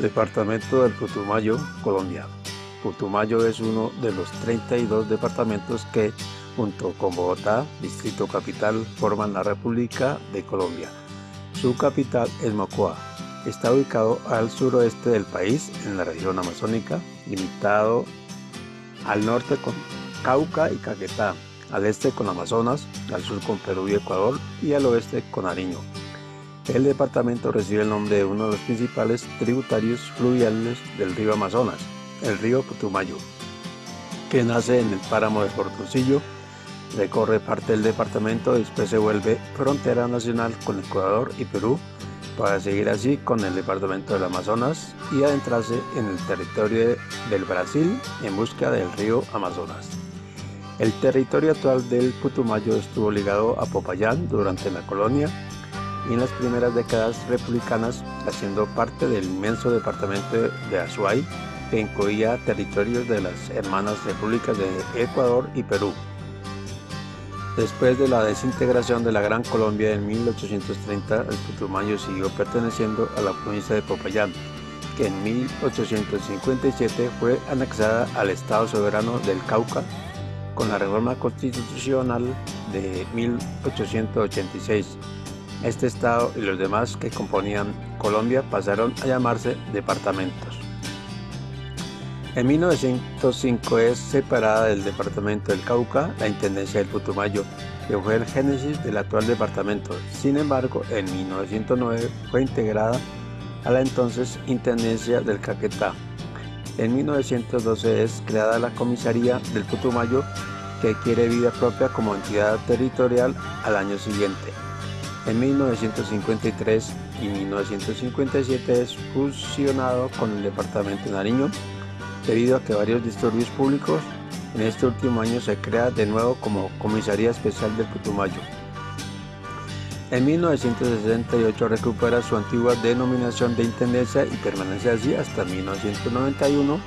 Departamento del Putumayo, Colombia. Putumayo es uno de los 32 departamentos que, junto con Bogotá, Distrito Capital, forman la República de Colombia. Su capital es Mocoa. Está ubicado al suroeste del país, en la región amazónica, limitado al norte con Cauca y Caquetá, al este con Amazonas, al sur con Perú y Ecuador y al oeste con Nariño. El departamento recibe el nombre de uno de los principales tributarios fluviales del río Amazonas, el río Putumayo, que nace en el páramo de Portoncillo, recorre parte del departamento y después se vuelve frontera nacional con Ecuador y Perú para seguir así con el departamento del Amazonas y adentrarse en el territorio del Brasil en busca del río Amazonas. El territorio actual del Putumayo estuvo ligado a Popayán durante la colonia y en las primeras décadas republicanas, haciendo parte del inmenso departamento de Azuay, que incluía territorios de las hermanas repúblicas de Ecuador y Perú. Después de la desintegración de la Gran Colombia en 1830, el Putumayo siguió perteneciendo a la provincia de Popayán, que en 1857 fue anexada al Estado Soberano del Cauca con la reforma constitucional de 1886 este estado y los demás que componían Colombia pasaron a llamarse departamentos. En 1905 es separada del departamento del Cauca la Intendencia del Putumayo, que fue el génesis del actual departamento. Sin embargo, en 1909 fue integrada a la entonces Intendencia del Caquetá. En 1912 es creada la Comisaría del Putumayo, que quiere vida propia como entidad territorial al año siguiente. En 1953 y 1957 es fusionado con el departamento de Nariño debido a que varios disturbios públicos en este último año se crea de nuevo como Comisaría Especial del Putumayo. En 1968 recupera su antigua denominación de Intendencia y permanece así hasta 1991,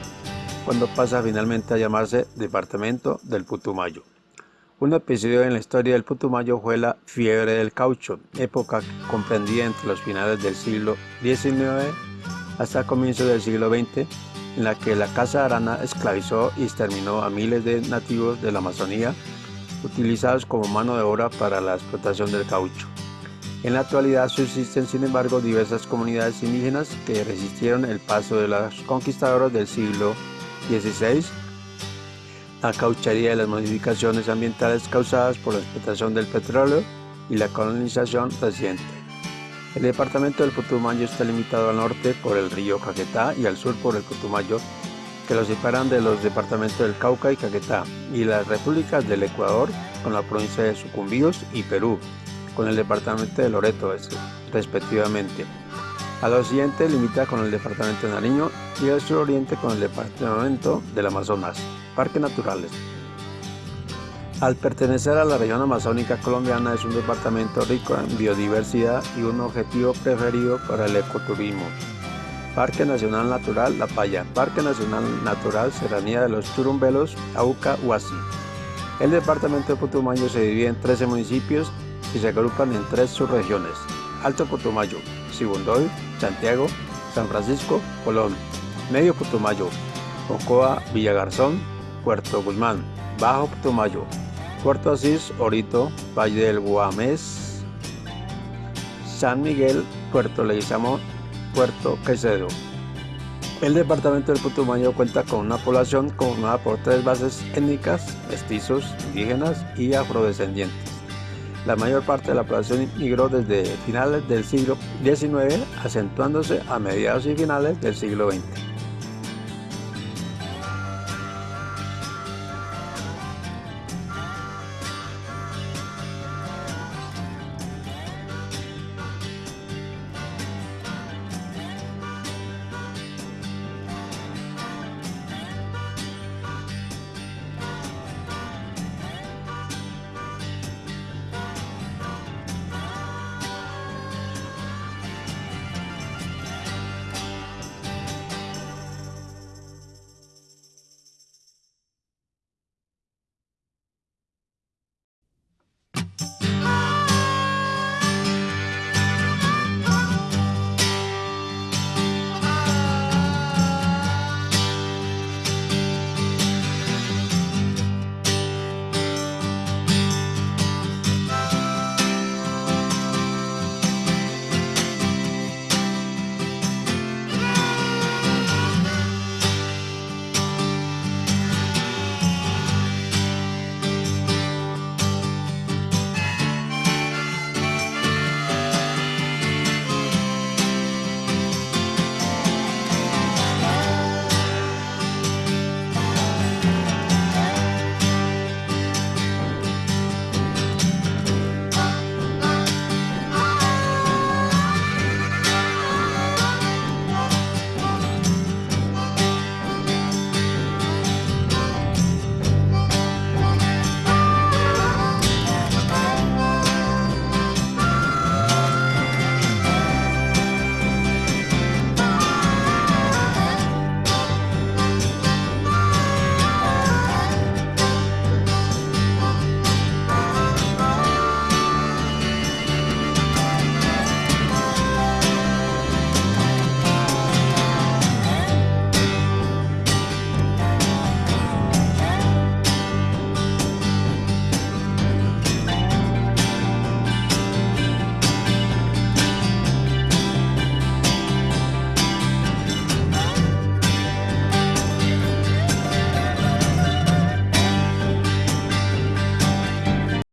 cuando pasa finalmente a llamarse Departamento del Putumayo. Un episodio en la historia del Putumayo fue la fiebre del caucho, época que comprendía entre los finales del siglo XIX hasta comienzos del siglo XX, en la que la Casa Arana esclavizó y exterminó a miles de nativos de la Amazonía, utilizados como mano de obra para la explotación del caucho. En la actualidad subsisten, sin embargo, diversas comunidades indígenas que resistieron el paso de los conquistadores del siglo XVI la cauchería y las modificaciones ambientales causadas por la explotación del petróleo y la colonización reciente. El departamento del Putumayo está limitado al norte por el río Caquetá y al sur por el Putumayo, que lo separan de los departamentos del Cauca y Caquetá, y las repúblicas del Ecuador con la provincia de Sucumbíos y Perú, con el departamento de Loreto, respectivamente. Al occidente limita con el departamento de Nariño y al suroriente con el departamento del Amazonas. Parques naturales. Al pertenecer a la región amazónica colombiana es un departamento rico en biodiversidad y un objetivo preferido para el ecoturismo. Parque Nacional Natural La Paya, Parque Nacional Natural Serranía de los Churumbelos, Auca, Huasi. El departamento de Putumayo se divide en 13 municipios y se agrupan en tres subregiones. Alto Putumayo, Sibundoy, Santiago, San Francisco, Colón, Medio Putumayo, Ocoa, Villagarzón, Puerto Guzmán, Bajo Putumayo, Puerto Asís, Orito, Valle del Guamés, San Miguel, Puerto Leguizamo, Puerto Caicedo. El departamento del Putumayo cuenta con una población conformada por tres bases étnicas, mestizos, indígenas y afrodescendientes. La mayor parte de la población migró desde finales del siglo XIX, acentuándose a mediados y finales del siglo XX.